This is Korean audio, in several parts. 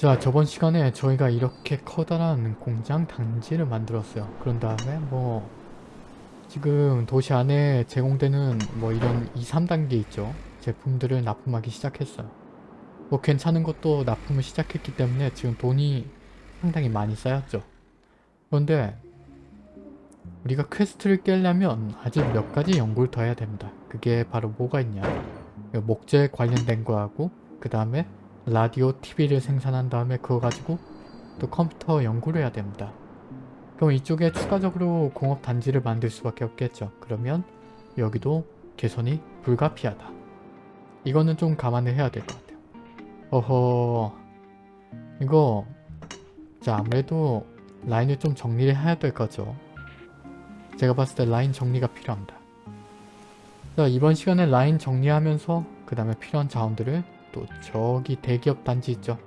자 저번 시간에 저희가 이렇게 커다란 공장 단지를 만들었어요. 그런 다음에 뭐 지금 도시 안에 제공되는 뭐 이런 2, 3단계 있죠. 제품들을 납품하기 시작했어요. 뭐 괜찮은 것도 납품을 시작했기 때문에 지금 돈이 상당히 많이 쌓였죠. 그런데 우리가 퀘스트를 깨려면 아직 몇 가지 연구를 더 해야 됩니다. 그게 바로 뭐가 있냐. 목재 관련된 거하고 그 다음에 라디오, TV를 생산한 다음에 그거 가지고 또 컴퓨터 연구를 해야 됩니다. 그럼 이쪽에 추가적으로 공업 단지를 만들 수밖에 없겠죠. 그러면 여기도 개선이 불가피하다. 이거는 좀 감안을 해야 될 것 같아요. 어허... 이거 자 아무래도 라인을 좀 정리를 해야 될 거죠. 제가 봤을 때 라인 정리가 필요합니다. 자 이번 시간에 라인 정리하면서 그 다음에 필요한 자원들을 또 저기 대기업 단지 있죠.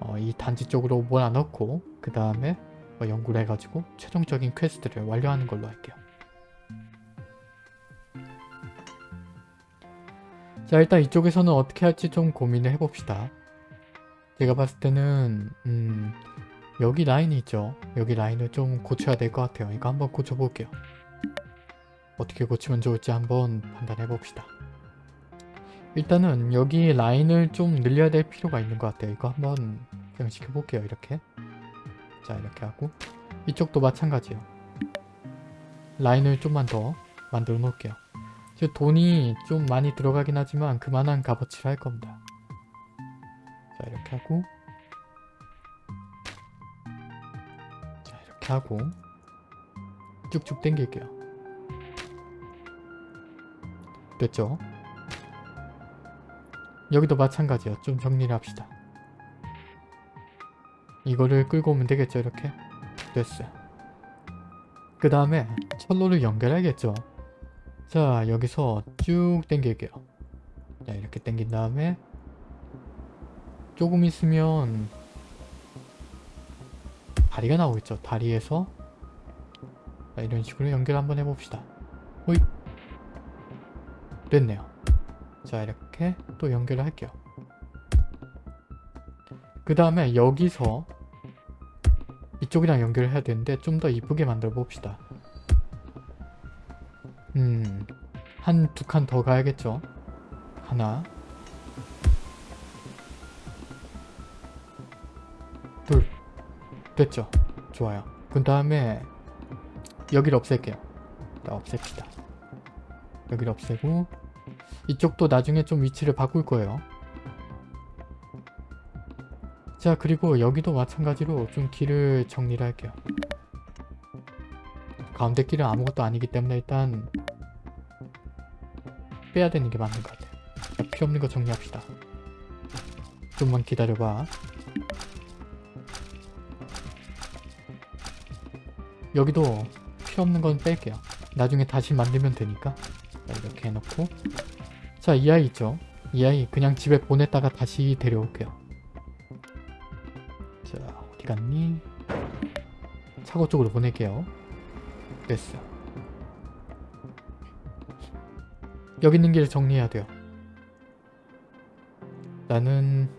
어, 이 단지 쪽으로 몰아넣고 그 다음에 어, 연구를 해가지고 최종적인 퀘스트를 완료하는 걸로 할게요. 자 일단 이쪽에서는 어떻게 할지 좀 고민을 해봅시다. 제가 봤을 때는 음, 여기 라인이 있죠. 여기 라인을 좀 고쳐야 될 것 같아요. 이거 한번 고쳐볼게요. 어떻게 고치면 좋을지 한번 판단해 봅시다. 일단은 여기 라인을 좀 늘려야 될 필요가 있는 것 같아요. 이거 한번 변시켜 볼게요. 이렇게 자 이렇게 하고 이쪽도 마찬가지예요. 라인을 좀만 더 만들어 놓을게요. 돈이 좀 많이 들어가긴 하지만 그만한 값어치를 할 겁니다. 자 이렇게 하고 자 이렇게 하고 쭉쭉 당길게요. 됐죠? 여기도 마찬가지야. 좀 정리를 합시다. 이거를 끌고 오면 되겠죠 이렇게? 됐어요. 그 다음에 철로를 연결해야겠죠. 자 여기서 쭉 당길게요. 자 이렇게 당긴 다음에 조금 있으면 다리가 나오겠죠. 다리에서 자, 이런 식으로 연결 한번 해봅시다. 호이 됐네요. 자 이렇게 또 연결을 할게요. 그 다음에 여기서 이쪽이랑 연결을 해야 되는데 좀 더 이쁘게 만들어 봅시다. 음, 한 두 칸 더 가야겠죠? 하나 둘 됐죠? 좋아요. 그 다음에 여기를 없앨게요. 자, 없앱시다. 여기를 없애고 이쪽도 나중에 좀 위치를 바꿀 거예요. 자 그리고 여기도 마찬가지로 좀 길을 정리를 할게요. 가운데 길은 아무것도 아니기 때문에 일단 빼야 되는 게 맞는 것 같아요. 자, 필요 없는 거 정리합시다. 좀만 기다려봐. 여기도 필요 없는 건 뺄게요. 나중에 다시 만들면 되니까. 자, 이렇게 해놓고 자, 이 아이 있죠? 이 아이 그냥 집에 보냈다가 다시 데려올게요. 자, 어디 갔니? 차고 쪽으로 보낼게요. 됐어. 여기 있는 길 정리해야 돼요. 나는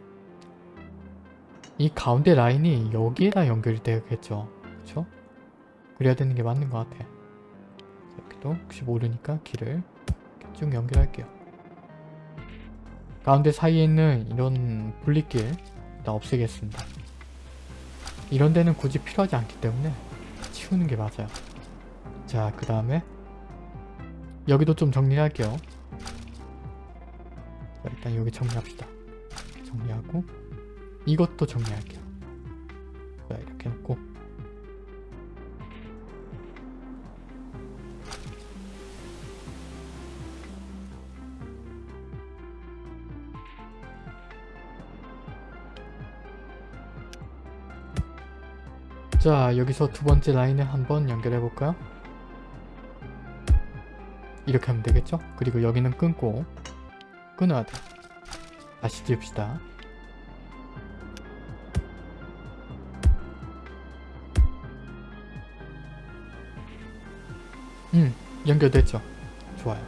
이 가운데 라인이 여기에다 연결이 되겠죠. 그쵸? 그래야 되는 게 맞는 것 같아. 여기도 혹시 모르니까 길을 쭉 연결할게요. 가운데 사이에 있는 이런 분리길 다 없애겠습니다. 이런 데는 굳이 필요하지 않기 때문에 치우는 게 맞아요. 자, 그 다음에 여기도 좀 정리할게요. 자, 일단 여기 정리합시다. 정리하고 이것도 정리할게요. 자 여기서 두 번째 라인을 한번 연결해 볼까요? 이렇게 하면 되겠죠? 그리고 여기는 끊고 끊어야 돼 다시 지읍시다 음 연결됐죠? 좋아요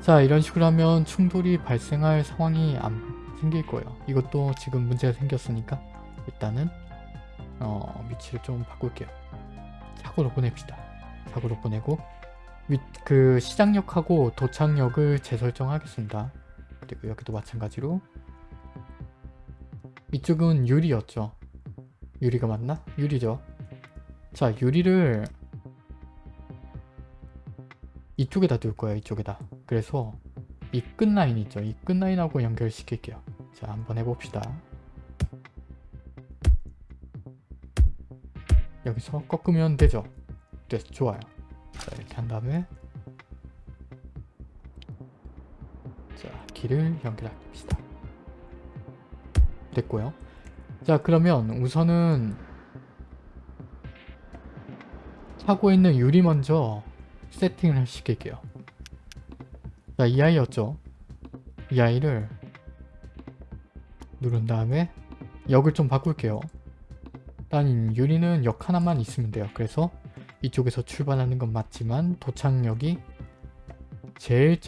자 이런 식으로 하면 충돌이 발생할 상황이 안 생길 거예요. 이것도 지금 문제가 생겼으니까 일단은 어, 위치를 좀 바꿀게요. 사고로 보냅시다. 사고로 보내고 위, 그 시장역하고 도착역을 재설정하겠습니다. 그리고 여기도 마찬가지로 이쪽은 유리였죠. 유리가 맞나? 유리죠. 자 유리를 이쪽에다 둘 거예요. 이쪽에다. 그래서 이 끝라인 있죠. 이 끝라인하고 연결시킬게요. 자 한번 해봅시다. 여기서 꺾으면 되죠. 네, 좋아요. 자, 이렇게 한 다음에 자, 길을 연결합시다. 됐고요. 자, 그러면 우선은 차고에 있는 유리 먼저 세팅을 시킬게요. 자, 이 아이였죠. 이 아이를 누른 다음에 역을 좀 바꿀게요. 일단 유리는 역 하나만 있으면 돼요. 그래서 이쪽에서 출발하는 건 맞지만 도착역이 제일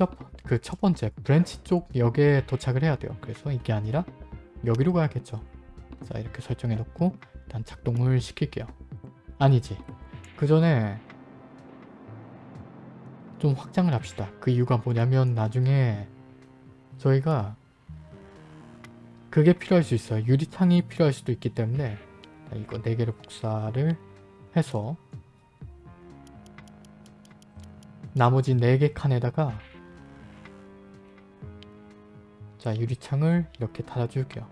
그첫 번째 branch 쪽 역에 도착을 해야 돼요. 그래서 이게 아니라 여기로 가야겠죠. 자 이렇게 설정해 놓고 일단 작동을 시킬게요. 아니지. 그 전에 좀 확장을 합시다. 그 이유가 뭐냐면 나중에 저희가 그게 필요할 수 있어요. 유리창이 필요할 수도 있기 때문에 이거 4개를 복사를 해서 나머지 4개 칸에다가 자 유리창을 이렇게 달아줄게요.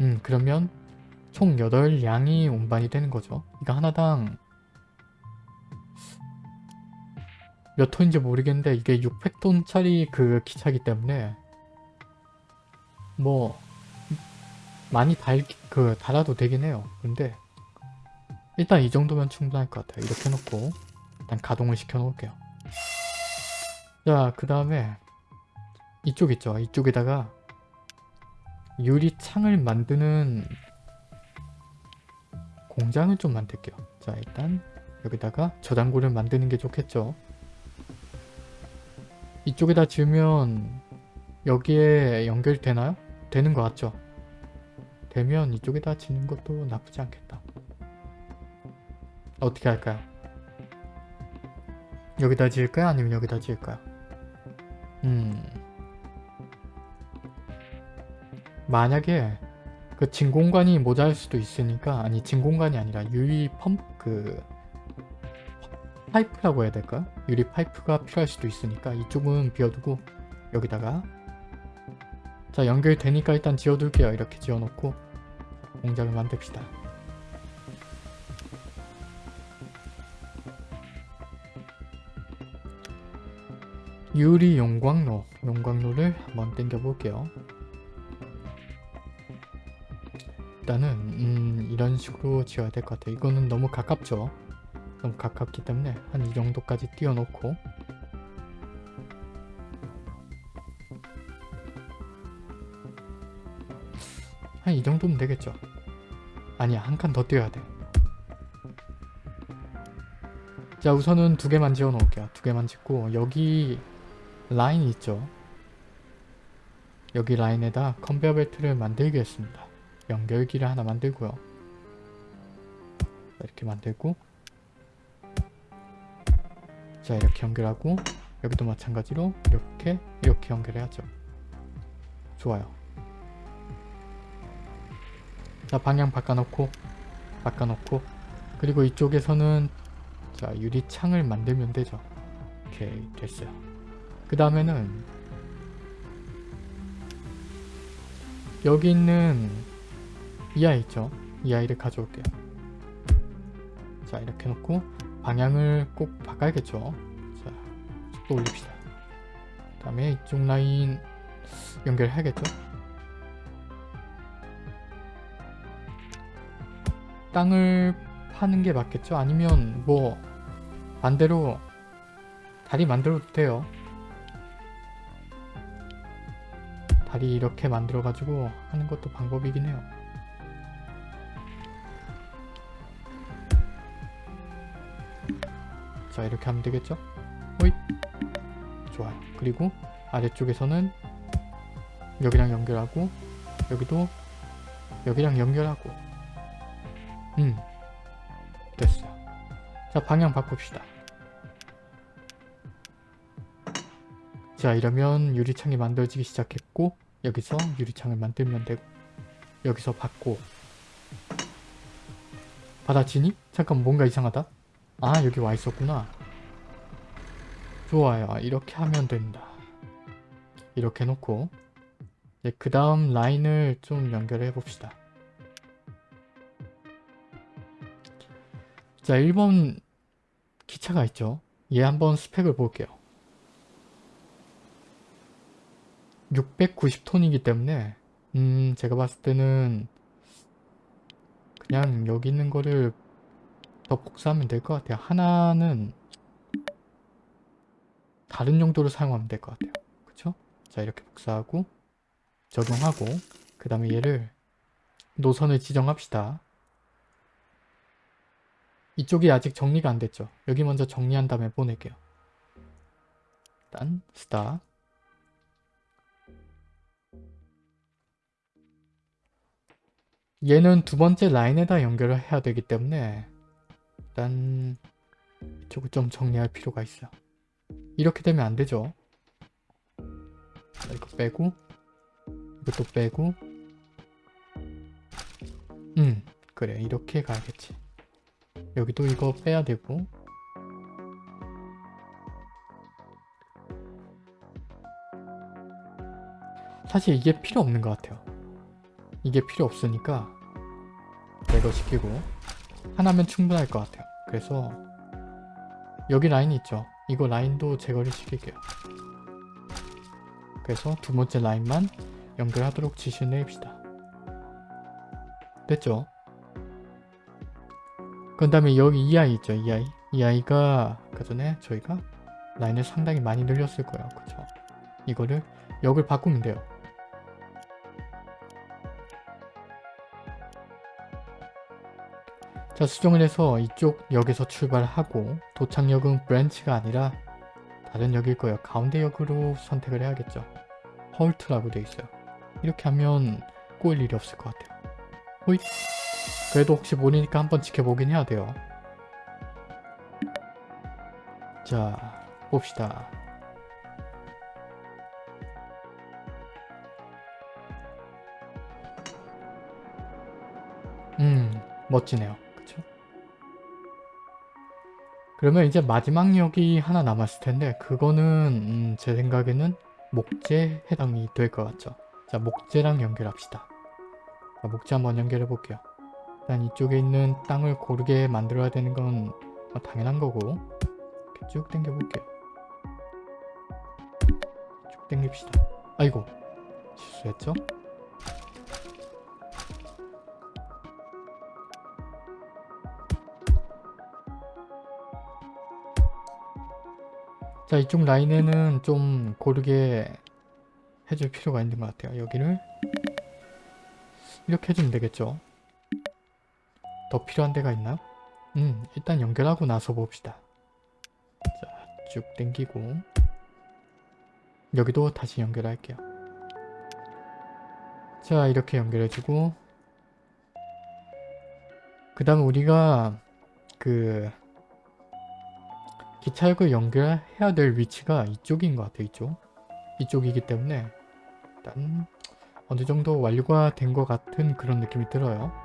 음 그러면 총 8량이 운반이 되는 거죠. 이거 하나당 몇 톤인지 모르겠는데 이게 600톤짜리 그 기차기 때문에 뭐 많이 달, 그, 달아도 되긴 해요. 근데 일단 이 정도면 충분할 것 같아요. 이렇게 놓고 일단 가동을 시켜 놓을게요. 자, 그 다음에 이쪽 있죠. 이쪽에다가 유리창을 만드는 공장을 좀 만들게요. 자, 일단 여기다가 저장고를 만드는 게 좋겠죠. 이쪽에다 지으면 여기에 연결되나요? 되는 것 같죠? 되면 이쪽에다 짓는 것도 나쁘지 않겠다. 어떻게 할까요? 여기다 지을까요? 아니면 여기다 지을까요? 음... 만약에 그 진공관이 모자랄 수도 있으니까 아니 진공관이 아니라 유리 펌프 그 파이프라고 해야 될까? 유리 파이프가 필요할 수도 있으니까 이쪽은 비워두고 여기다가 자 연결되니까 일단 지어둘게요 이렇게 지어놓고 공장을 만듭시다. 유리 용광로 용광로를 한번 땡겨 볼게요. 일단은 음, 이런 식으로 지어야 될 것 같아요. 이거는 너무 가깝죠? 너무 가깝기 때문에 한 이 정도까지 띄워놓고. 한 이 정도면 되겠죠 아니야 한 칸더 띄워야 돼자 우선은 두 개만 지어 놓을게요. 두 개만 짓고 여기 라인 있죠? 여기 라인에다 컨베어 벨트를 만들겠습니다. 연결기를 하나 만들고요. 이렇게 만들고. 자 이렇게 연결하고 여기도 마찬가지로 이렇게 이렇게 연결해야죠. 좋아요 자 방향 바꿔놓고 바꿔놓고. 그리고 이쪽에서는 자 유리창을 만들면 되죠. 오케이 됐어요. 그 다음에는 여기 있는 이 아이 있죠? 이 아이를 가져올게요. 자 이렇게 놓고 방향을 꼭 바꿔야겠죠? 자 속도 올립시다. 그 다음에 이쪽 라인 연결해야겠죠 땅을 파는 게 맞겠죠? 아니면 뭐 반대로 다리 만들어도 돼요. 다리 이렇게 만들어 가지고 하는 것도 방법이긴 해요. 자 이렇게 하면 되겠죠? 호잇! 좋아요. 그리고 아래쪽에서는 여기랑 연결하고 여기도 여기랑 연결하고 음. 됐어. 자 방향 바꿉시다. 자 이러면 유리창이 만들어지기 시작했고 여기서 유리창을 만들면 되고 여기서 받고 받아지니? 잠깐 뭔가 이상하다. 아 여기 와 있었구나. 좋아요. 이렇게 하면 된다. 이렇게 놓고 그 다음 라인을 좀 연결해 봅시다 자 1번 기차가 있죠 얘 한번 스펙을 볼게요 690톤이기 때문에 음 제가 봤을 때는 그냥 여기 있는 거를 더 복사하면 될 것 같아요. 하나는 다른 용도로 사용하면 될 것 같아요. 그쵸? 자 이렇게 복사하고 적용하고 그 다음에 얘를 노선을 지정합시다. 이쪽이 아직 정리가 안 됐죠. 여기 먼저 정리한 다음에 보낼게요. 일단 스탑 얘는 두 번째 라인에다 연결을 해야 되기 때문에 일단 이쪽을 좀 정리할 필요가 있어 이렇게 되면 안 되죠? 자, 이거 빼고 이것도 빼고. 음 그래. 이렇게 가야겠지 여기도 이거 빼야 되고 사실 이게 필요 없는 것 같아요 이게 필요 없으니까 제거 시키고 하나면 충분할 것 같아요. 그래서 여기 라인 있죠? 이거 라인도 제거를 시킬게요. 그래서 두 번째 라인만 연결하도록 지시를 내립시다. 됐죠? 그 다음에 여기 이 아이 있죠? 이 아이. 이 아이가 아까 전에 저희가 라인을 상당히 많이 늘렸을 거예요. 그쵸? 이거를 역을 바꾸면 돼요. 자 수정을 해서 이쪽 역에서 출발하고 도착역은 branch가 아니라 다른 역일 거예요. 가운데 역으로 선택을 해야겠죠. Halt라고 되어 있어요. 이렇게 하면 꼬일 일이 없을 것 같아요. 호잇! 그래도 혹시 모르니까 한번 지켜보긴 해야 돼요. 자 봅시다. 음 멋지네요. 그러면 이제 마지막 역이 하나 남았을 텐데 그거는 음, 제 생각에는 목재 해당이 될 것 같죠. 자 목재랑 연결합시다. 자, 목재 한번 연결해 볼게요. 일단 이쪽에 있는 땅을 고르게 만들어야 되는 건뭐 당연한 거고 쭉 당겨 볼게요. 쭉 당깁시다. 아이고 실수했죠? 자 이쪽 라인에는 좀 고르게 해줄 필요가 있는 것 같아요. 여기를 이렇게 해주면 되겠죠. 더 필요한 데가 있나요? 음 일단 연결하고 나서 봅시다. 자쭉 당기고 여기도 다시 연결할게요. 자 이렇게 연결해주고 그 다음에 우리가 그 기차역을 연결해야 될 위치가 이쪽인 것 같아요. 이쪽. 이쪽이기 때문에 일단 어느 정도 완료가 된 것 같은 그런 느낌이 들어요.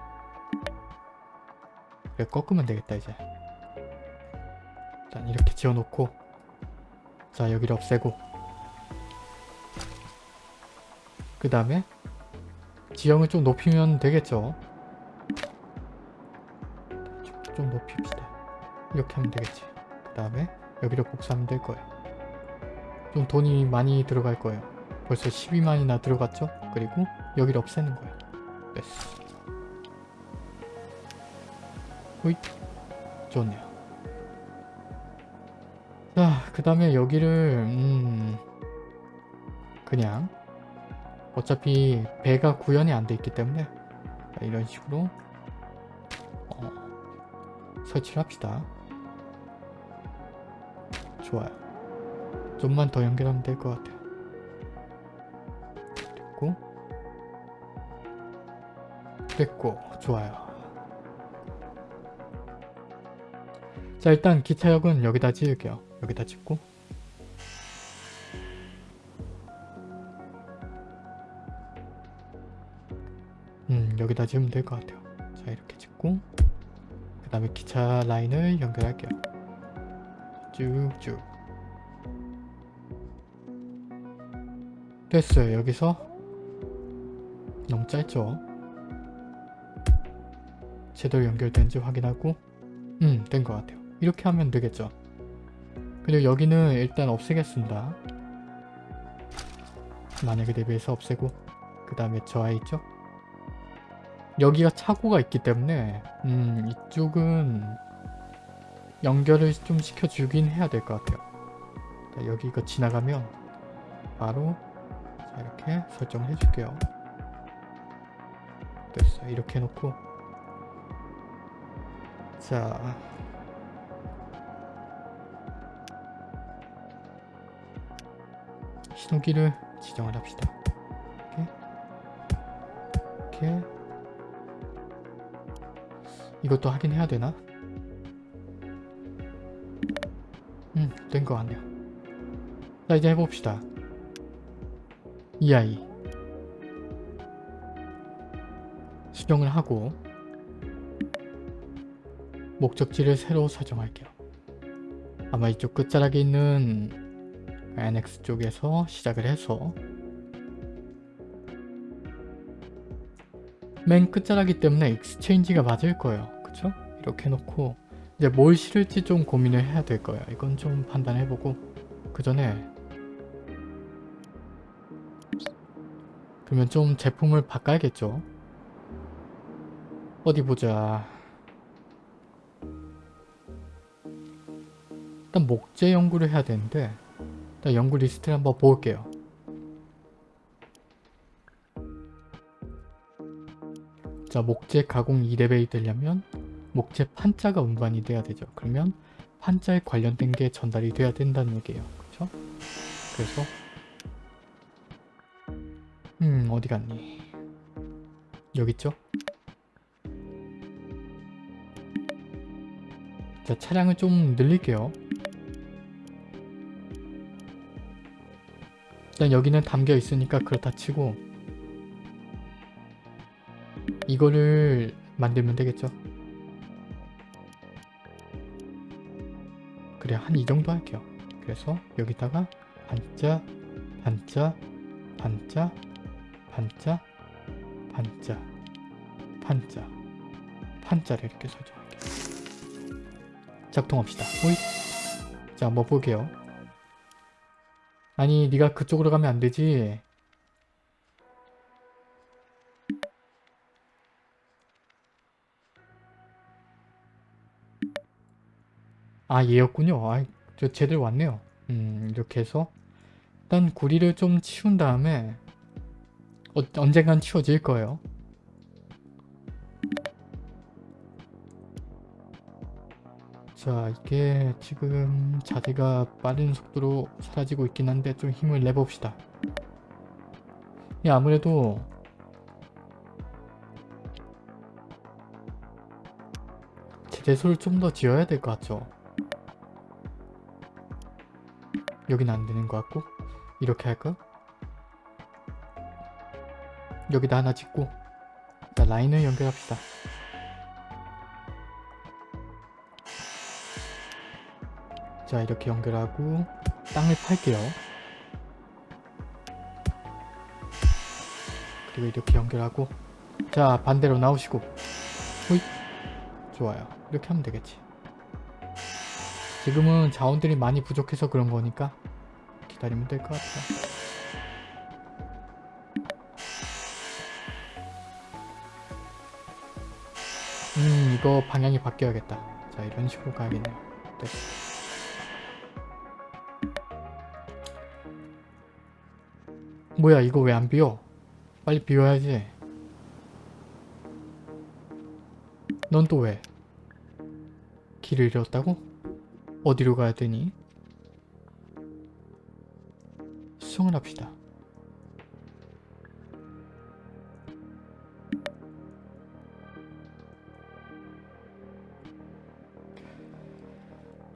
꺾으면 되겠다 이제. 일단 이렇게 지어놓고 자 여기를 없애고 그 다음에 지형을 좀 높이면 되겠죠. 좀 높입시다. 이렇게 하면 되겠지. 그 다음에 여기를 복사하면 될 거예요. 좀 돈이 많이 들어갈 거예요. 벌써 12만이나 들어갔죠? 그리고 여기를 없애는 거예요. 됐어. 호잇. 좋네요. 자, 그 다음에 여기를 음... 그냥 어차피 배가 구현이 안 돼 있기 때문에 이런 식으로 어... 설치를 합시다. 좋아요. 좀만 더 연결하면 될 것 같아요. 됐고 됐고 좋아요 자 일단 기차역은 여기다 지을게요. 여기다 짓고. 음 여기다 지으면 될 것 같아요. 자 이렇게 짓고. 그 다음에 기차 라인을 연결할게요. 쭉쭉. 됐어요. 여기서 너무 짧죠? 제대로 연결되는지 확인하고. 음 된 것 같아요 이렇게 하면 되겠죠. 그리고 여기는 일단 없애겠습니다. 만약에 대비해서 없애고 그 다음에 저 아이 있죠? 여기가 차고가 있기 때문에 음 이쪽은 연결을 좀 시켜주긴 해야 될 것 같아요. 자, 여기 이거 지나가면 바로 자, 이렇게 설정을 해줄게요. 됐어요. 이렇게 해놓고. 자 신호기를 지정을 합시다 이렇게 이렇게 이것도 하긴 해야 되나? 음, 된 것 같네요. 자, 이제 해봅시다. 이 아이. 수정을 하고 목적지를 새로 설정할게요. 아마 이쪽 끝자락에 있는 NX 쪽에서 시작을 해서 맨 끝자락이기 때문에 exchange가 맞을 거예요. 그쵸? 이렇게 해놓고 이제 뭘 실을지 좀 고민을 해야 될 거예요. 이건 좀 판단해보고 그 전에 그러면 좀 제품을 바꿔야겠죠. 어디 보자. 일단 목재 연구를 해야 되는데 일단 연구 리스트를 한번 볼게요. 자 목재 가공 2레벨이 되려면 목재 판자가 운반이 돼야 되죠. 그러면 판자에 관련된 게 전달이 돼야 된다는 얘기예요. 그렇죠? 그래서 음 어디 갔니? 여기 있죠? 자 차량을 좀 늘릴게요. 일단 여기는 담겨 있으니까 그렇다 치고 이거를 만들면 되겠죠. 그래 한 이 정도 할게요. 그래서 여기다가 반자 반자 반자 반자 반자 반자 판자를 이렇게 설정할게요. 작동합시다. 호잇 자 한번 볼게요. 아니 네가 그쪽으로 가면 안 되지. 아 얘였군요. 아, 저 제대로 왔네요. 음 이렇게 해서 일단 구리를 좀 치운 다음에 어, 언젠간 치워질 거예요. 자 이게 지금 자세가 빠른 속도로 사라지고 있긴 한데 좀 힘을 내봅시다. 이 아무래도 제대소를 좀 더 지어야 될 것 같죠. 여기는 안 되는 것 같고 이렇게 할까? 여기다 하나 짓고 자 라인을 연결합시다. 자 이렇게 연결하고 땅을 팔게요. 그리고 이렇게 연결하고 자 반대로 나오시고. 호잇. 좋아요. 이렇게 하면 되겠지. 지금은 자원들이 많이 부족해서 그런 거니까 기다리면 될 것 같아요. 음 이거 방향이 바뀌어야겠다. 자 이런 식으로 가야겠네요. 됐어 뭐야 이거 왜 안 비워? 빨리 비워야지. 넌 또 왜? 길을 잃었다고? 어디로 가야 되니? 수송을 합시다.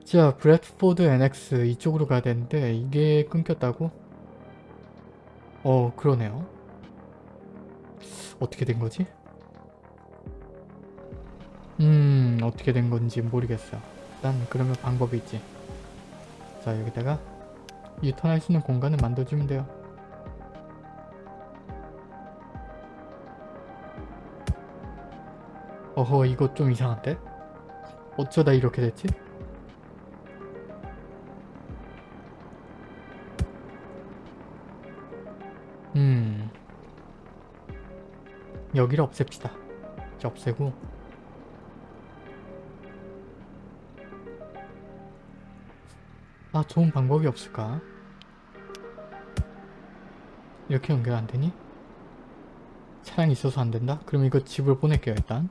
자, 브레드포드 NX 이쪽으로 가야 되는데 이게 끊겼다고? 어 그러네요 어떻게 된 거지? 음 어떻게 된 건지 모르겠어요 일단 그러면 방법이 있지 자 여기다가 유턴할 수 있는 공간을 만들어주면 돼요 어허 이거 좀 이상한데? 어쩌다 이렇게 됐지? 음 여기를 없앱시다 이제 없애고 아 좋은 방법이 없을까? 이렇게 연결 안되니? 차량이 있어서 안된다? 그럼 이거 집을 보낼게요 일단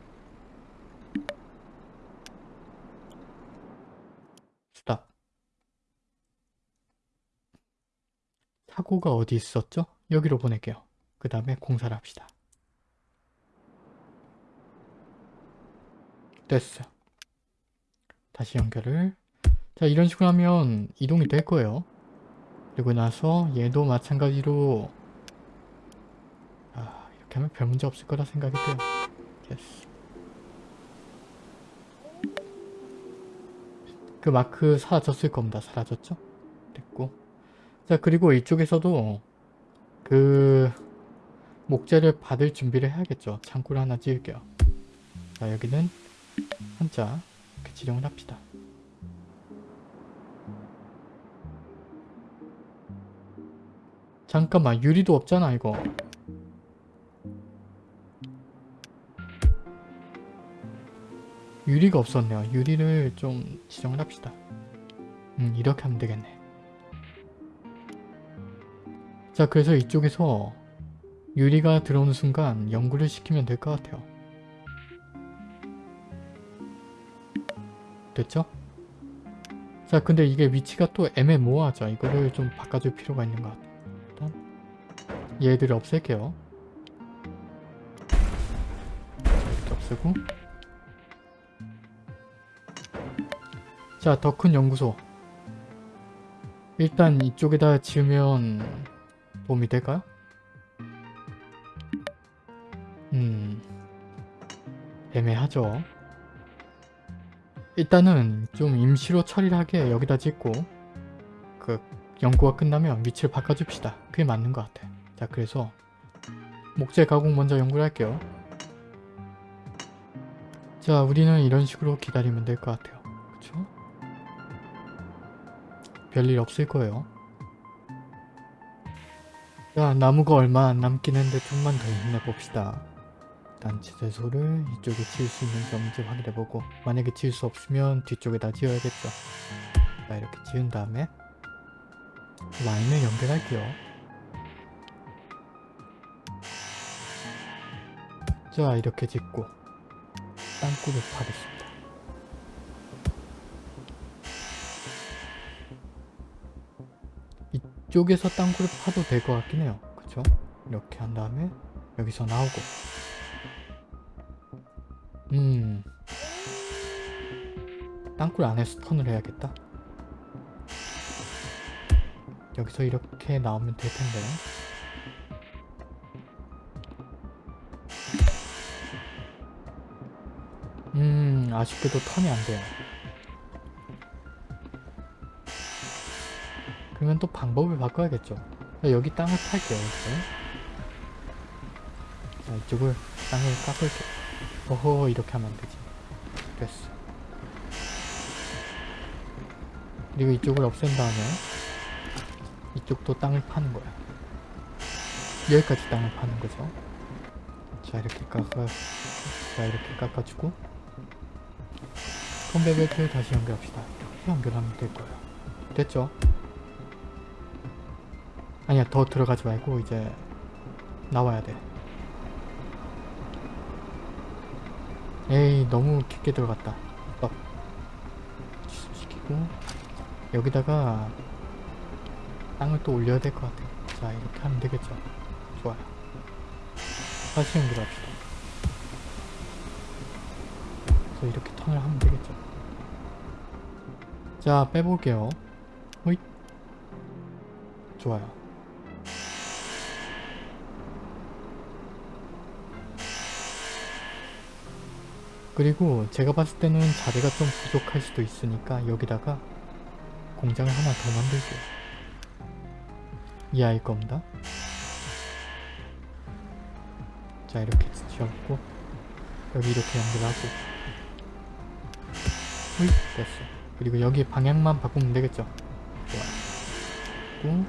스탑 사고가 어디 있었죠? 여기로 보낼게요. 그 다음에 공사를 합시다. 됐어 다시 연결을. 자 이런 식으로 하면 이동이 될 거예요. 그리고 나서 얘도 마찬가지로 아 이렇게 하면 별 문제 없을 거라 생각이 돼요. 됐어. 그 마크 사라졌을 겁니다. 사라졌죠? 됐고. 자 그리고 이쪽에서도 그 목재를 받을 준비를 해야겠죠. 창고를 하나 지을게요. 자 여기는 한자 이렇게 지정을 합시다. 잠깐만 유리도 없잖아 이거. 유리가 없었네요. 유리를 좀 지정을 합시다. 음 이렇게 하면 되겠네 자 그래서 이쪽에서 유리가 들어오는 순간 연구를 시키면 될 것 같아요. 됐죠? 자 근데 이게 위치가 또 애매모호하죠. 이거를 좀 바꿔줄 필요가 있는 것 같아요. 일단 얘들을 없앨게요. 자 이렇게 없애고. 자 더 큰 연구소. 일단 이쪽에다 지으면 도움이 될까요? 음 애매하죠. 일단은 좀 임시로 처리를 하게 여기다 짓고 그 연구가 끝나면 위치를 바꿔줍시다. 그게 맞는 것 같아. 자 그래서 목재 가공 먼저 연구를 할게요. 자 우리는 이런 식으로 기다리면 될 것 같아요. 그쵸? 별일 없을 거예요 자 나무가 얼마 안 남긴 했는데 좀만 더 힘내봅시다. 일단 지대소를 이쪽에 지을 수 있는지 없는지 확인해보고 만약에 지을 수 없으면 뒤쪽에다 지어야겠죠. 자 이렇게 지은 다음에 라인을 연결할게요. 자 이렇게 짓고 땅굴을 파겠습니다 이쪽에서 땅굴을 파도 될 것 같긴 해요. 그쵸? 이렇게 한 다음에 여기서 나오고. 음. 땅굴 안에서 턴을 해야겠다. 여기서 이렇게 나오면 될 텐데. 음 아쉽게도 턴이 안 돼요 그러면 또 방법을 바꿔야겠죠. 여기 땅을 팔게요 이렇게. 자 이쪽을 땅을 깎을게요. 어허 이렇게 하면 안되지. 됐어. 그리고 이쪽을 없앤 다음에 이쪽도 땅을 파는 거야. 여기까지 땅을 파는 거죠. 자 이렇게 깎아 자 이렇게 깎아주고 컨베벨트를 다시 연결합시다. 이렇게 연결하면 될 거예요. 됐죠? 아니야 더 들어가지 말고 이제 나와야 돼. 에이 너무 깊게 들어갔다. 빡 시키고. 여기다가 땅을 또 올려야 될 것 같아. 자 이렇게 하면 되겠죠. 좋아요 다시 연결합시다. 그래서 이렇게 턴을 하면 되겠죠. 자 빼볼게요. 호잇. 좋아요 그리고 제가 봤을 때는 자리가 좀 부족할 수도 있으니까 여기다가 공장을 하나 더 만들게요. 이 아이 겁니다. 자 이렇게 지었고 여기 이렇게 연결하고. 후이 됐어. 그리고 여기 방향만 바꾸면 되겠죠? 좋아요. 고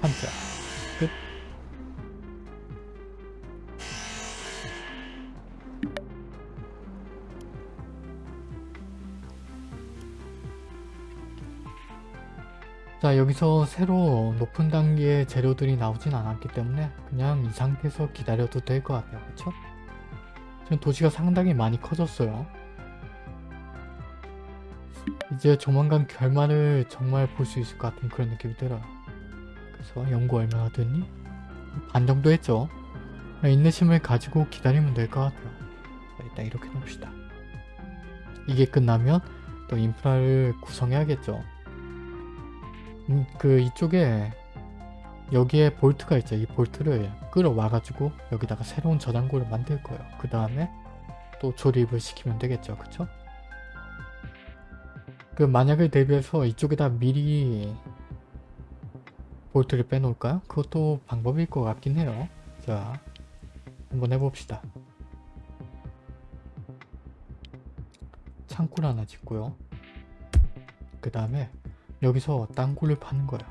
한자 자 여기서 새로 높은 단계의 재료들이 나오진 않았기 때문에 그냥 이 상태에서 기다려도 될 것 같아요. 그쵸? 지금 도시가 상당히 많이 커졌어요. 이제 조만간 결말을 정말 볼 수 있을 것 같은 그런 느낌이 들어요. 그래서 연구 얼마나 됐니? 반 정도 했죠. 인내심을 가지고 기다리면 될 것 같아요. 자, 일단 이렇게 놓읍시다. 이게 끝나면 또 인프라를 구성해야겠죠 음, 그 이쪽에 여기에 볼트가 있죠. 이 볼트를 끌어와가지고 여기다가 새로운 저장고를 만들 거예요. 그 다음에 또 조립을 시키면 되겠죠. 그쵸? 그 만약을 대비해서 이쪽에다 미리 볼트를 빼놓을까요? 그것도 방법일 것 같긴 해요. 자, 한번 해봅시다. 창고를 하나 짓고요. 그 다음에 여기서 땅굴을 파는 거예요.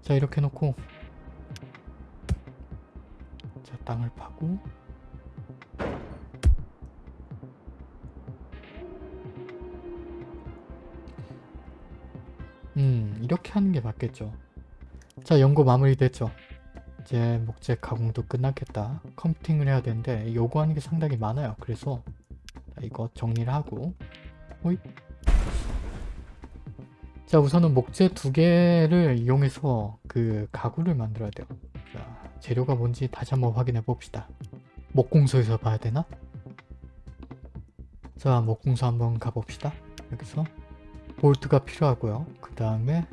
자 이렇게 놓고 자 땅을 파고 음 이렇게 하는 게 맞겠죠. 자 연구 마무리 됐죠. 이제 목재 가공도 끝났겠다. 컴퓨팅을 해야 되는데 요구하는 게 상당히 많아요. 그래서 이거 정리를 하고 호잇 자 우선은 목재 두 개를 이용해서 그 가구를 만들어야 돼요. 자 재료가 뭔지 다시 한번 확인해 봅시다. 목공소에서 봐야 되나? 자 목공소 한번 가봅시다. 여기서 볼트가 필요하고요. 그 다음에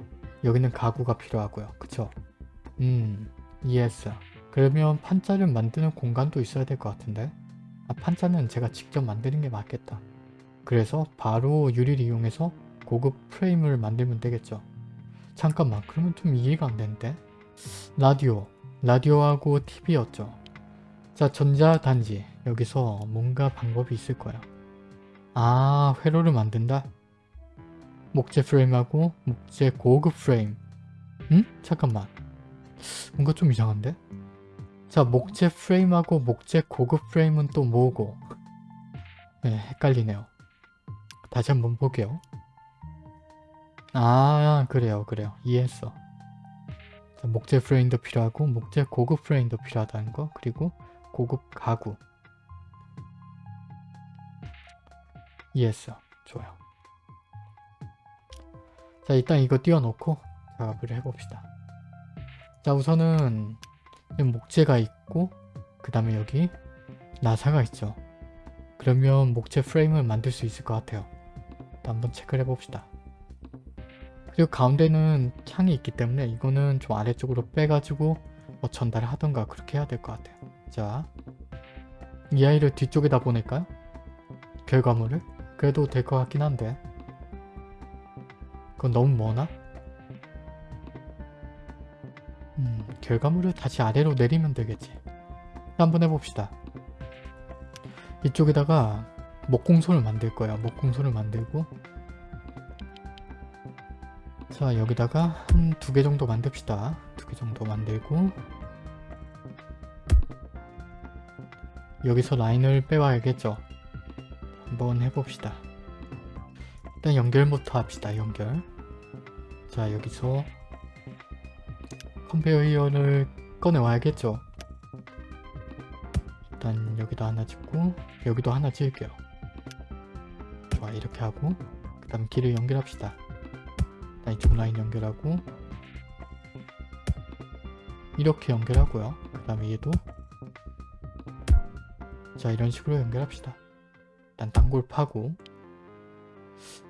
여기는 가구가 필요하고요. 그쵸? 음 이해했어 그러면 판자를 만드는 공간도 있어야 될 것 같은데. 아 판자는 제가 직접 만드는 게 맞겠다. 그래서 바로 유리를 이용해서 고급 프레임을 만들면 되겠죠. 잠깐만 그러면 좀 이해가 안 되는데? 라디오 라디오하고 TV였죠. 자 전자단지 여기서 뭔가 방법이 있을 거야. 아 회로를 만든다? 목재 프레임하고 목재 고급 프레임 응? 잠깐만 뭔가 좀 이상한데? 자 목재 프레임하고 목재 고급 프레임은 또 뭐고? 네 헷갈리네요. 다시 한번 볼게요. 아 그래요 그래요. 이해했어. 자, 목재 프레임도 필요하고 목재 고급 프레임도 필요하다는 거. 그리고 고급 가구. 이해했어. 좋아요. 자 일단 이거 띄워놓고 작업을 해봅시다. 자 우선은 목재가 있고 그 다음에 여기 나사가 있죠. 그러면 목재 프레임을 만들 수 있을 것 같아요. 한번 체크를 해봅시다 그리고 가운데는 창이 있기 때문에 이거는 좀 아래쪽으로 빼가지고 뭐 전달을 하던가 그렇게 해야 될 것 같아요. 자, 이 아이를 뒤쪽에다 보낼까요? 결과물을? 그래도 될 것 같긴 한데 그건 너무 머나? 음, 결과물을 다시 아래로 내리면 되겠지. 한번 해봅시다. 이쪽에다가 목공소를 만들 거예요. 목공소를 만들고 자 여기다가 한 두 개 정도 만듭시다. 두 개 정도 만들고 여기서 라인을 빼와야겠죠? 한번 해봅시다. 일단 연결부터 합시다 연결. 자 여기서 컨베이어 히어를 꺼내와야겠죠? 일단 여기도 하나 짓고 여기도 하나 지을게요. 좋아 이렇게 하고 그 다음 길을 연결합시다 이쪽 라인 연결하고 이렇게 연결하고요. 그 다음에 얘도 자 이런 식으로 연결합시다. 일단 땅굴 파고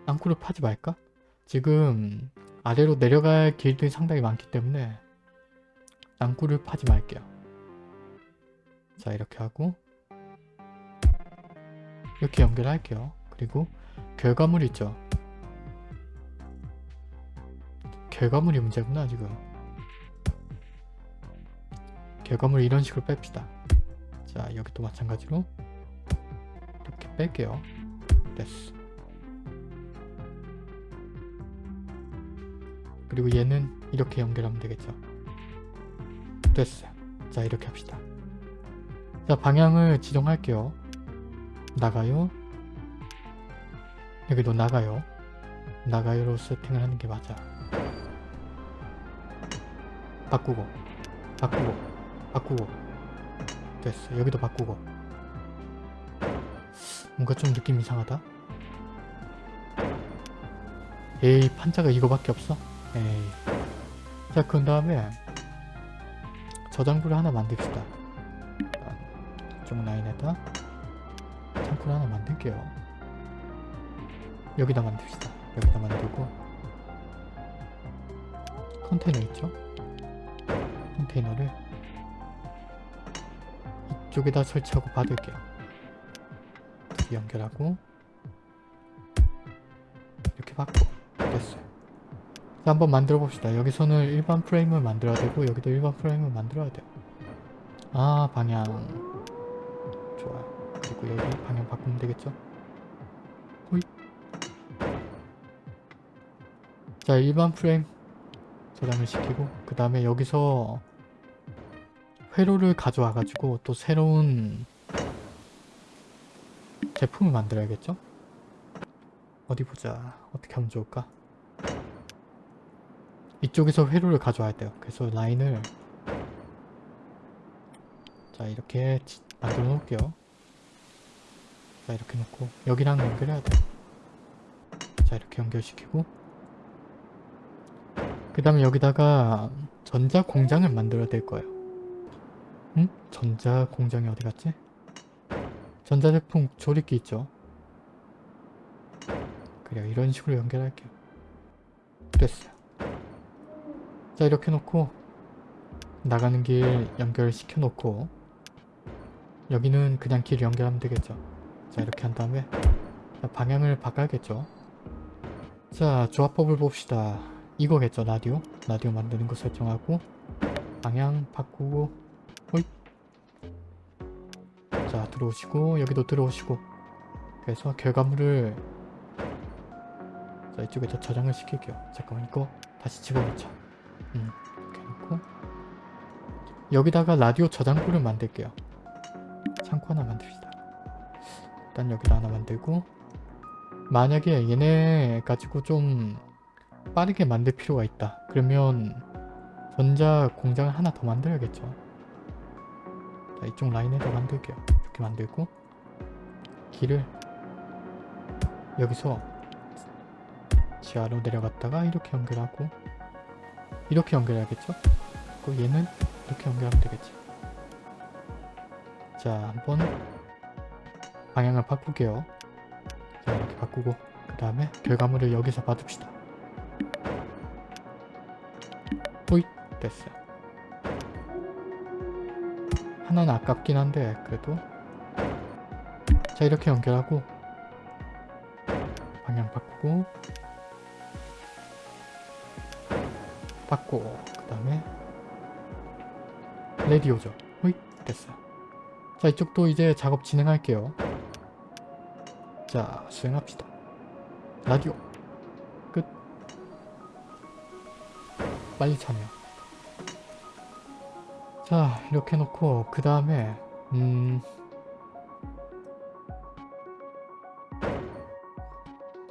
땅굴을 파지 말까? 지금 아래로 내려갈 길들이 상당히 많기 때문에 땅굴을 파지 말게요. 자 이렇게 하고 이렇게 연결할게요. 그리고 결과물 있죠. 결과물이 문제구나 지금. 결과물 이런 식으로 뺍시다. 자 여기도 마찬가지로 이렇게 뺄게요. 됐어. 그리고 얘는 이렇게 연결하면 되겠죠. 됐어요. 자 이렇게 합시다. 자 방향을 지정할게요. 나가요. 여기도 나가요. 나가요로 세팅을 하는 게 맞아. 바꾸고 바꾸고 바꾸고 됐어. 여기도 바꾸고 뭔가 좀 느낌 이상하다. 에이 판자가 이거밖에 없어? 에이 자 그런 다음에 저장부를 하나 만듭시다. 이쪽 라인에다 창고를 하나 만들게요. 여기다 만듭시다. 여기다 만들고 컨테이너 있죠? 컨테이너를 이쪽에다 설치하고 받을게요. 연결하고 이렇게 받고 됐어요. 자 한번 만들어 봅시다. 여기서는 일반 프레임을 만들어야 되고 여기도 일반 프레임을 만들어야 돼요. 아 방향 좋아요. 그리고 여기 방향 바꾸면 되겠죠? 호이. 자 일반 프레임 저장을 시키고 그 다음에 여기서 회로를 가져와 가지고 또 새로운 제품을 만들어야겠죠? 어디 보자 어떻게 하면 좋을까? 이쪽에서 회로를 가져와야 돼요. 그래서 라인을 자 이렇게 지- 만들어 놓을게요. 자 이렇게 놓고 여기랑 연결해야 돼. 자 이렇게 연결시키고 그 다음에 여기다가 전자 공장을 만들어야 될 거예요. 응? 전자 공장이 어디 갔지? 전자제품 조립기 있죠? 그래요. 이런 식으로 연결할게요. 됐어요. 자 이렇게 놓고 나가는 길 연결시켜 놓고 여기는 그냥 길 연결하면 되겠죠. 자 이렇게 한 다음에 자, 방향을 바꿔야겠죠. 자 조합법을 봅시다. 이거겠죠 라디오 라디오 만드는 거 설정하고 방향 바꾸고 호잇. 자 들어오시고 여기도 들어오시고. 그래서 결과물을 자 이쪽에다 저장을 시킬게요. 잠깐만 이거 다시 집어넣자. 음 이렇게 놓고. 여기다가 라디오 저장고를 만들게요. 창고 하나 만듭시다. 일단 여기다 하나 만들고. 만약에 얘네 가지고 좀 빠르게 만들 필요가 있다. 그러면 전자 공장을 하나 더 만들어야겠죠. 자, 이쪽 라인에다 만들게요. 이렇게 만들고 길을 여기서 지하로 내려갔다가 이렇게 연결하고 이렇게 연결해야겠죠? 그리고 얘는 이렇게 연결하면 되겠지. 자, 한번 방향을 바꾸게요. 자, 이렇게 바꾸고 그 다음에 결과물을 여기서 받읍시다. 호잇 됐어요 하나는 아깝긴 한데 그래도. 자 이렇게 연결하고 방향 바꾸고 바꾸고 그 다음에 레디오죠. 호잇 됐어요. 자 이쪽도 이제 작업 진행할게요. 자 수행합시다. 라디오. 끝. 빨리 참여 자 이렇게 놓고 그 다음에 음...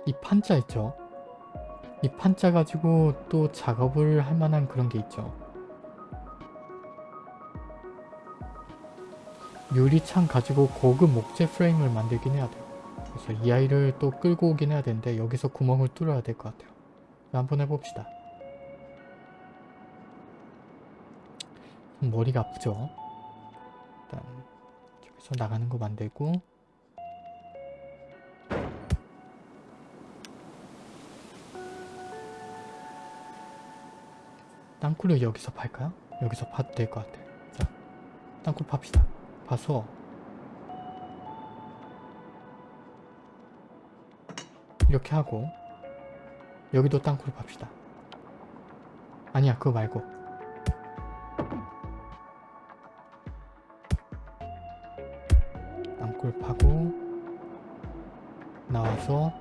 이 판자 있죠? 이 판자 가지고 또 작업을 할 만한 그런 게 있죠. 유리창 가지고 고급 목재 프레임을 만들긴 해야 돼요. 그래서 이 아이를 또 끌고 오긴 해야 되는데 여기서 구멍을 뚫어야 될 것 같아요. 한번 해봅시다 머리가 아프죠. 일단 저기서 나가는 거 만들고 땅굴을 여기서 팔까요? 여기서 파도 될 것 같아 자, 땅굴 팝시다. 봐서 이렇게 하고 여기도 땅굴 팝시다. 아니야 그거 말고 땅굴 파고 나와서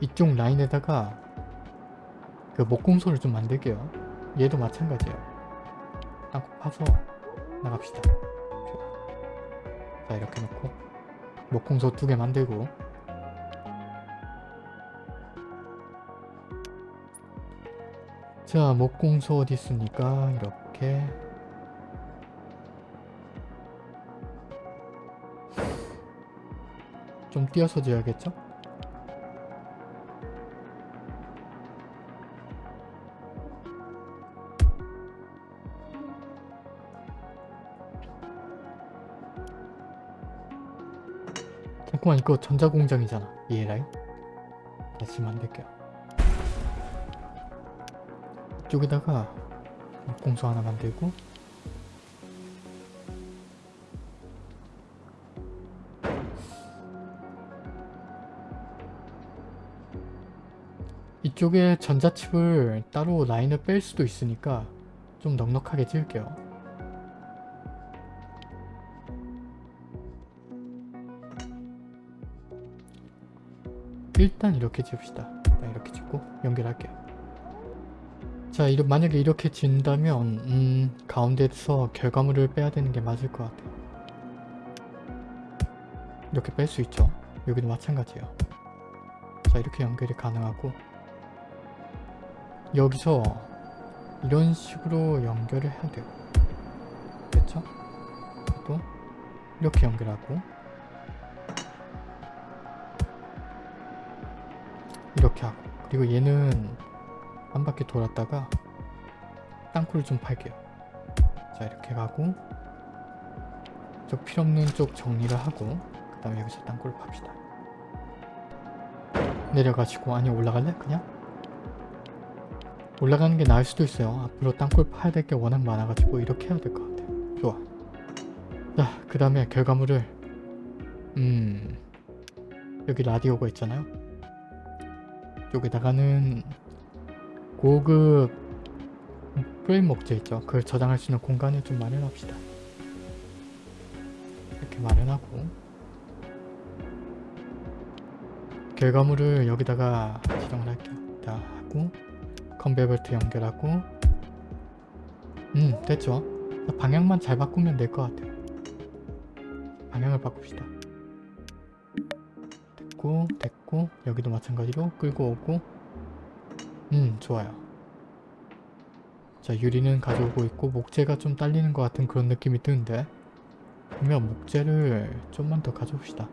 이쪽 라인에다가 그 목공소를 좀 만들게요. 얘도 마찬가지예요. 땅굴 파서 나갑시다. 자 이렇게 놓고 목공소 두 개 만들고 자 목공소 어디 있습니까? 이렇게 좀 띄어서 지어야겠죠? 잠깐만 이거 전자공장이잖아. ELI 다시 만들게요. 이쪽에다가 공소 하나 만들고 이쪽에 전자칩을 따로 라인을 뺄 수도 있으니까 좀 넉넉하게 지을게요 일단 이렇게 지읍시다. 일단 이렇게 짓고 연결할게요. 자, 이러, 만약에 이렇게 진다면 음, 가운데서 결과물을 빼야 되는 게 맞을 것 같아요. 이렇게 뺄 수 있죠. 여기도 마찬가지예요. 자, 이렇게 연결이 가능하고 여기서 이런 식으로 연결을 해야 돼요. 됐죠? 또 이렇게 연결하고 이렇게 하고 그리고 얘는 한 바퀴 돌았다가 땅굴을 좀 팔게요 자 이렇게 가고 저 필요없는 쪽 정리를 하고 그 다음에 여기서 땅굴을 팝시다 내려가지고 아니 올라갈래? 그냥? 올라가는 게 나을 수도 있어요 앞으로 땅굴 파야 될 게 워낙 많아가지고 이렇게 해야 될 것 같아요 좋아 자 그 다음에 결과물을 음 여기 라디오가 있잖아요 여기다가는 고급 프레임 목재 있죠. 그걸 저장할 수 있는 공간을 좀 마련합시다. 이렇게 마련하고 결과물을 여기다가 지정을 할게요. 다 하고 컨베어 벨트 연결하고. 음 됐죠. 방향만 잘 바꾸면 될 것 같아요. 방향을 바꿉시다. 됐고 됐고 여기도 마찬가지로 끌고 오고. 음 좋아요. 자 유리는 가져오고 있고 목재가 좀 딸리는 것 같은 그런 느낌이 드는데. 그러면 목재를 좀만 더 가져옵시다.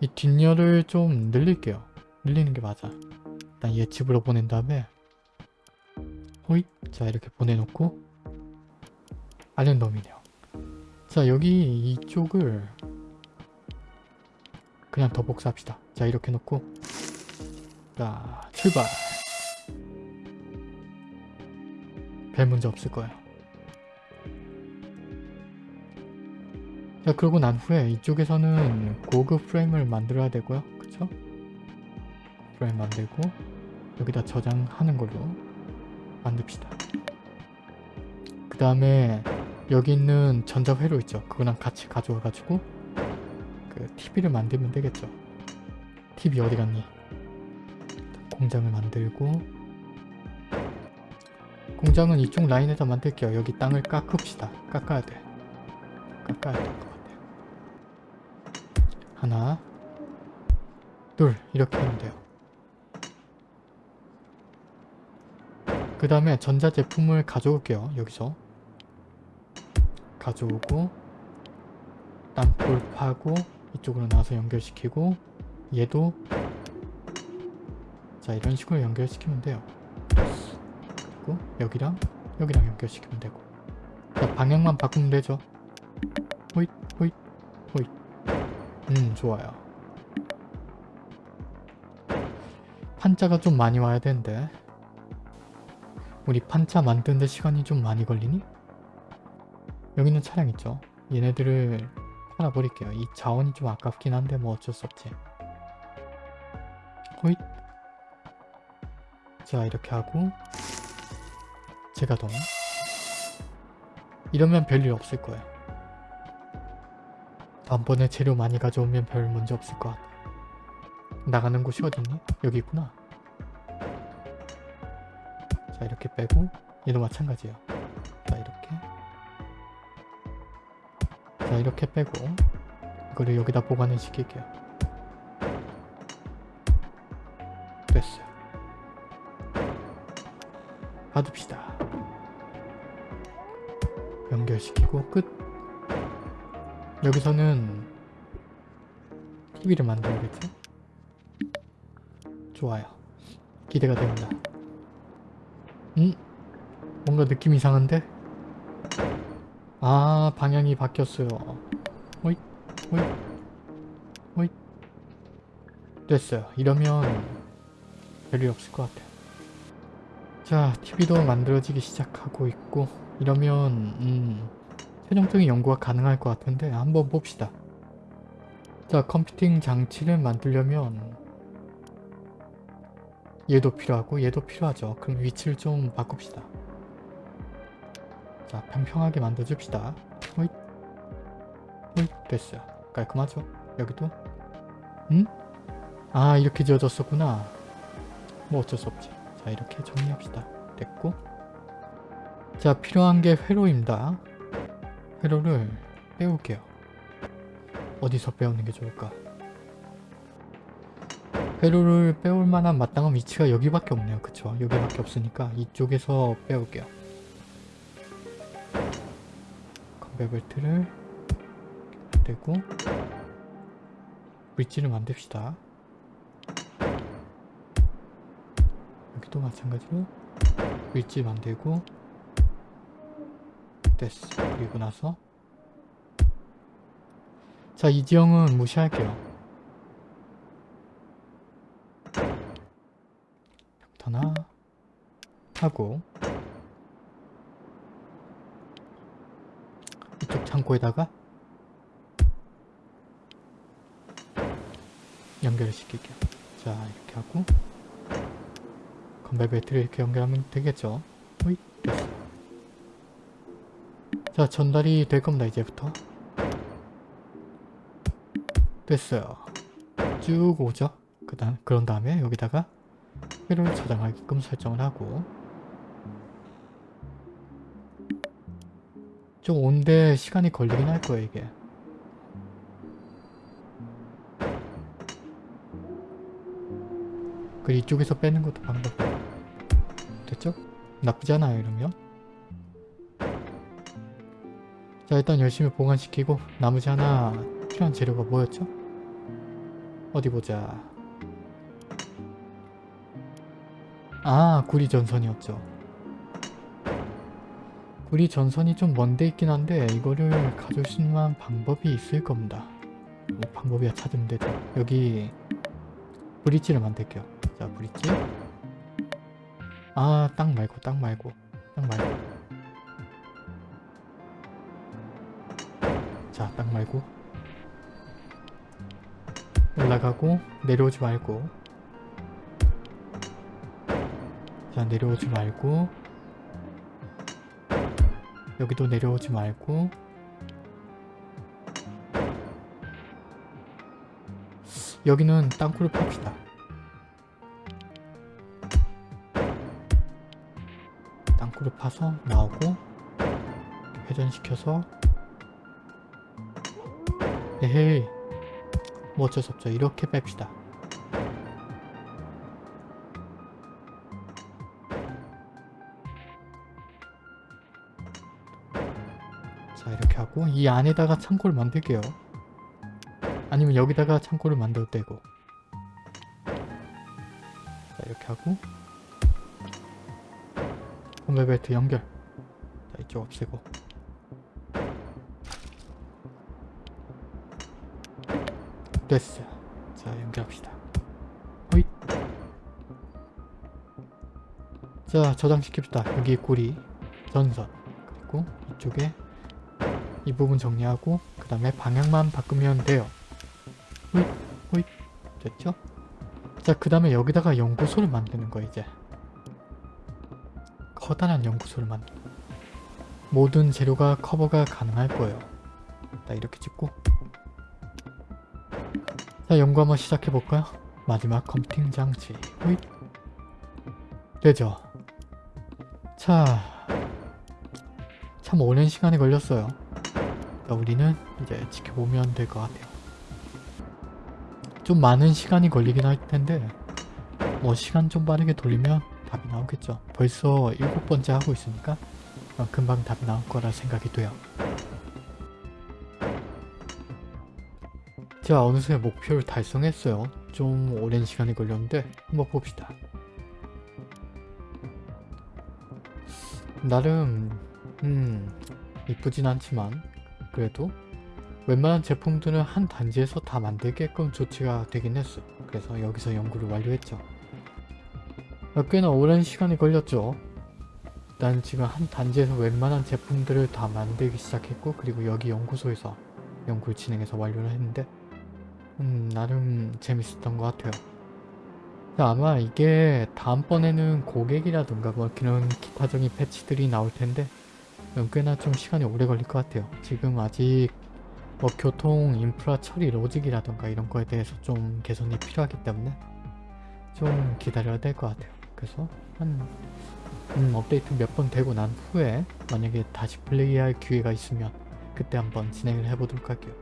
이 뒷열을 좀 늘릴게요. 늘리는 게 맞아. 일단 얘 집으로 보낸 다음에 호잇 자 이렇게 보내놓고 아랜덤이네요 자 여기 이쪽을 그냥 더 복사합시다. 자 이렇게 놓고 자 출발 별 문제 없을 거예요. 자 그러고 난 후에 이쪽에서는 고급 프레임을 만들어야 되고요. 그쵸? 프레임 만들고 여기다 저장하는 걸로 만듭시다. 그 다음에 여기 있는 전자회로 있죠. 그거랑 같이 가져와 가지고 그 TV를 만들면 되겠죠. TV 어디 갔니? 공장을 만들고 공장은 이쪽 라인에다 만들게요. 여기 땅을 깎읍시다. 깎아야 돼. 깎아야 될 것 같아요. 하나 둘 이렇게 하면 돼요. 그 다음에 전자제품을 가져올게요. 여기서. 가져오고 땅굴 파고 이쪽으로 나와서 연결시키고 얘도. 자 이런 식으로 연결시키면 돼요. 그리고 여기랑 여기랑 연결시키면 되고. 자 방향만 바꾸면 되죠. 호잇 호잇 호잇. 음 좋아요. 판자가 좀 많이 와야 되는데 우리 판자 만드는데 시간이 좀 많이 걸리니? 여기 있는 차량 있죠? 얘네들을 팔아버릴게요. 이 자원이 좀 아깝긴 한데 뭐 어쩔 수 없지. 호잇 자 이렇게 하고 제가 더 이러면 별일 없을 거예요. 다음번에 재료 많이 가져오면 별 문제 없을 것 같아. 나가는 곳이 어딨니? 여기 있구나. 자 이렇게 빼고 얘도 마찬가지예요. 자 이렇게 자 이렇게 빼고 이거를 여기다 보관을 시킬게요. 됐어요. 받읍시다. 연결시키고 끝. 여기서는 TV를 만들겠죠? 좋아요. 기대가 됩니다. 음? 뭔가 느낌 이상한데? 아 방향이 바뀌었어요. 호잇 호잇 호잇 됐어요. 이러면 별일 없을 것 같아요. 자 TV도 만들어지기 시작하고 있고 이러면 음, 최종적인 연구가 가능할 것 같은데 한번 봅시다. 자 컴퓨팅 장치를 만들려면 얘도 필요하고 얘도 필요하죠. 그럼 위치를 좀 바꿉시다. 자 평평하게 만들어줍시다. 호잇 호잇 됐어요. 깔끔하죠? 여기도 응? 아 이렇게 지어졌었구나. 뭐 어쩔 수 없지. 자 이렇게 정리합시다. 됐고 자 필요한 게 회로입니다. 회로를 빼올게요. 어디서 빼오는 게 좋을까? 회로를 빼올 만한 마땅한 위치가 여기밖에 없네요. 그쵸? 여기밖에 없으니까 이쪽에서 빼올게요. 컨베 벨트를 만들고 브릿지를 만듭시다. 여기도 마찬가지로 브릿지 만들고 됐어. 그리고 나서 자, 이 지형은 무시할게요. 하나 하고 이쪽 창고에다가 연결을 시킬게요. 자, 이렇게 하고 건배 배터리 이렇게 연결하면 되겠죠? 호잇. 자, 전달이 될 겁니다, 이제부터. 됐어요. 쭉 오죠? 그 다음, 그런 다음에 여기다가 회로를 저장하게끔 설정을 하고 좀 온데 시간이 걸리긴 할 거예요, 이게. 그 이쪽에서 빼는 것도 방법 됐죠? 나쁘지 않아요, 이러면. 자, 일단 열심히 보관시키고 나머지 하나 필요한 재료가 뭐였죠? 어디 보자. 아, 구리 전선이었죠. 구리 전선이 좀 먼데 있긴 한데 이거를 가져올 수 있는 방법이 있을 겁니다. 뭐 방법이야 찾으면 되죠. 여기 브릿지를 만들게요. 자, 브릿지. 아, 땅 말고, 땅 말고, 땅 말고. 자, 땅 말고. 올라가고 내려오지 말고 자 내려오지 말고 여기도 내려오지 말고 여기는 땅굴을 팝시다 땅굴을 파서 나오고 회전시켜서 에헤이 뭐 어쩔 수 없죠. 이렇게 뺍시다. 하고 이 안에다가 창고를 만들게요. 아니면 여기다가 창고를 만들어도 되고. 자 이렇게 하고. 홈벨트 연결. 자 이쪽 없애고. 됐어요. 자 연결합시다. 호잇. 자 저장시킵시다. 여기 꼬리 전선. 그리고 이쪽에 이 부분 정리하고 그 다음에 방향만 바꾸면 돼요. 호잇 호잇 됐죠? 자그 다음에 여기다가 연구소를 만드는 거야 이제. 커다란 연구소를 만들 모든 재료가 커버가 가능할 거예요. 자 이렇게 찍고. 자 연구 한번 시작해볼까요? 마지막 컴퓨팅 장치. 호잇. 되죠? 자, 참 오랜 시간이 걸렸어요. 자, 우리는 이제 지켜보면 될 것 같아요. 좀 많은 시간이 걸리긴 할 텐데 뭐 시간 좀 빠르게 돌리면 답이 나오겠죠. 벌써 일곱 번째 하고 있으니까 어, 금방 답이 나올 거라 생각이 돼요. 자, 어느새 목표를 달성했어요. 좀 오랜 시간이 걸렸는데 한번 봅시다. 나름 음 이쁘진 않지만 그래도 웬만한 제품들은 한 단지에서 다 만들게끔 조치가 되긴 했어. 그래서 여기서 연구를 완료했죠. 어, 꽤나 오랜 시간이 걸렸죠. 일단 지금 한 단지에서 웬만한 제품들을 다 만들기 시작했고 그리고 여기 연구소에서 연구를 진행해서 완료를 했는데 음 나름 재밌었던 것 같아요. 아마 이게 다음번에는 고객이라든가 뭐 그런 기타적인 패치들이 나올 텐데 음, 꽤나 좀 시간이 오래 걸릴 것 같아요. 지금 아직 뭐 교통 인프라 처리 로직이라든가 이런 거에 대해서 좀 개선이 필요하기 때문에 좀 기다려야 될 것 같아요. 그래서 한 음, 업데이트 몇 번 되고 난 후에 만약에 다시 플레이할 기회가 있으면 그때 한번 진행을 해보도록 할게요.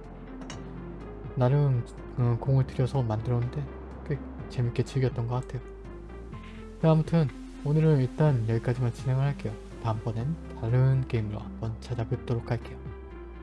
나름 어, 공을 들여서 만들었는데 꽤 재밌게 즐겼던 것 같아요. 네, 아무튼 오늘은 일단 여기까지만 진행을 할게요. 다음번엔 다른 게임으로 한번 찾아뵙도록 할게요.